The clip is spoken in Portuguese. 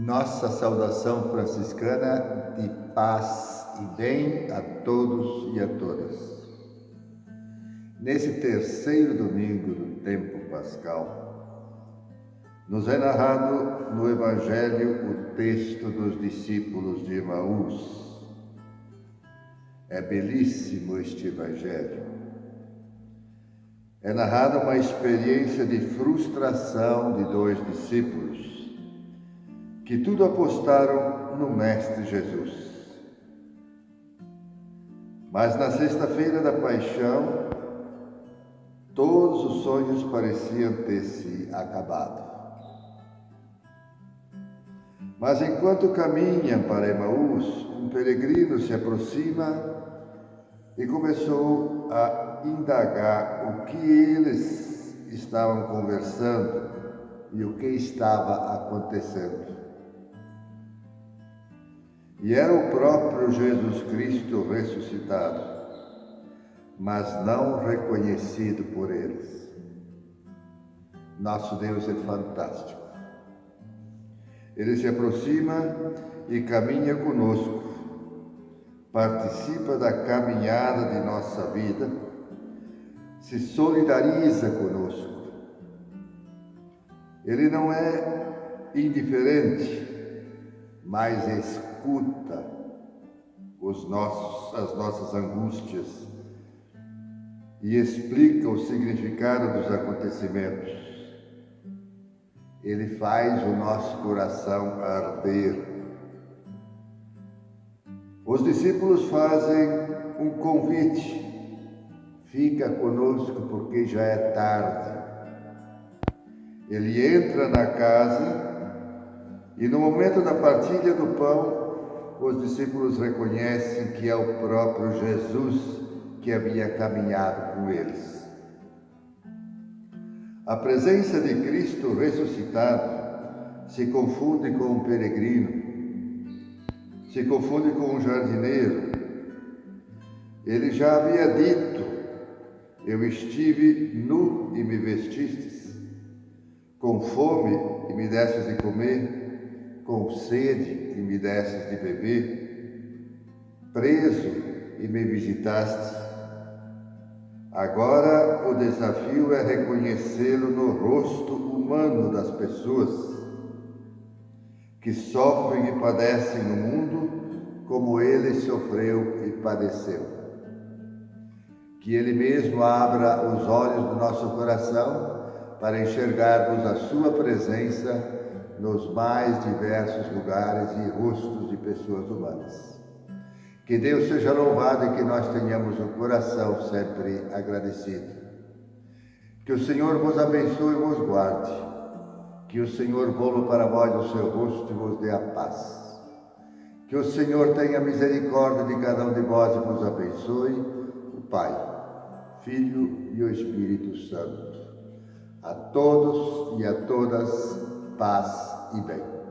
Nossa saudação franciscana de paz e bem a todos e a todas. Nesse terceiro domingo do tempo pascal, nos é narrado no Evangelho o texto dos discípulos de Emaús. É belíssimo este Evangelho. É narrada uma experiência de frustração de dois discípulos que tudo apostaram no Mestre Jesus. Mas na sexta-feira da paixão, todos os sonhos pareciam ter se acabado. Mas enquanto caminham para Emaús, um peregrino se aproxima e começou a indagar o que eles estavam conversando e o que estava acontecendo. E era o próprio Jesus Cristo ressuscitado, mas não reconhecido por eles. Nosso Deus é fantástico. Ele se aproxima e caminha conosco, participa da caminhada de nossa vida, se solidariza conosco. Ele não é indiferente, mas escuta os nossos, as nossas angústias e explica o significado dos acontecimentos. Ele faz o nosso coração arder. Os discípulos fazem um convite. Fica conosco porque já é tarde. Ele entra na casa e no momento da partilha do pão, os discípulos reconhecem que é o próprio Jesus que havia caminhado com eles. A presença de Cristo ressuscitado se confunde com um peregrino, se confunde com um jardineiro. Ele já havia dito: Eu estive nu e me vestistes, com fome e me destes de comer com sede e me destes de beber, preso e me visitaste. Agora o desafio é reconhecê-lo no rosto humano das pessoas que sofrem e padecem no mundo como ele sofreu e padeceu. Que ele mesmo abra os olhos do nosso coração para enxergarmos a sua presença nos mais diversos lugares e rostos de pessoas humanas. Que Deus seja louvado e que nós tenhamos o coração sempre agradecido. Que o Senhor vos abençoe e vos guarde. Que o Senhor volva para vós o seu rosto e vos dê a paz. Que o Senhor tenha misericórdia de cada um de vós e vos abençoe, o Pai, Filho e o Espírito Santo. A todos e a todas, paz 一杯。